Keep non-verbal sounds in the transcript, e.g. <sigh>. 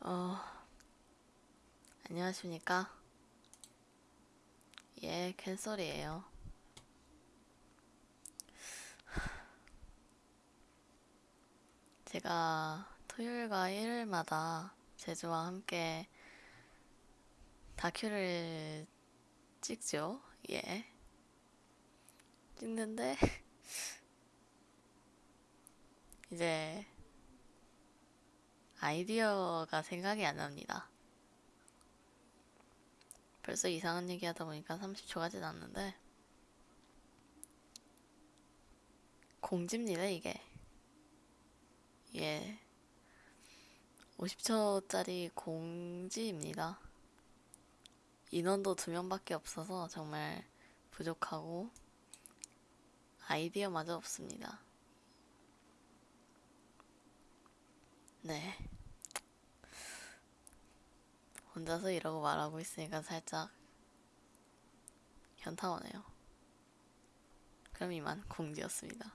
어, 안녕하십니까? 예, 캔솔이에요. 제가 토요일과 일요일마다 제주와 함께 다큐를 찍죠. 예. 찍는데, <laughs> 이제 아이디어가 생각이 안 납니다. 벌써 이상한 얘기 하다 보니까 30초가 지났는데, 공지입니다, 이게. 예. 50초짜리 공지입니다. 인원도 두 명밖에 없어서 정말 부족하고, 아이디어마저 없습니다. 네. 혼자서 이러고 말하고 있으니까 살짝 현타 오네요. 그럼 이만 공지였습니다.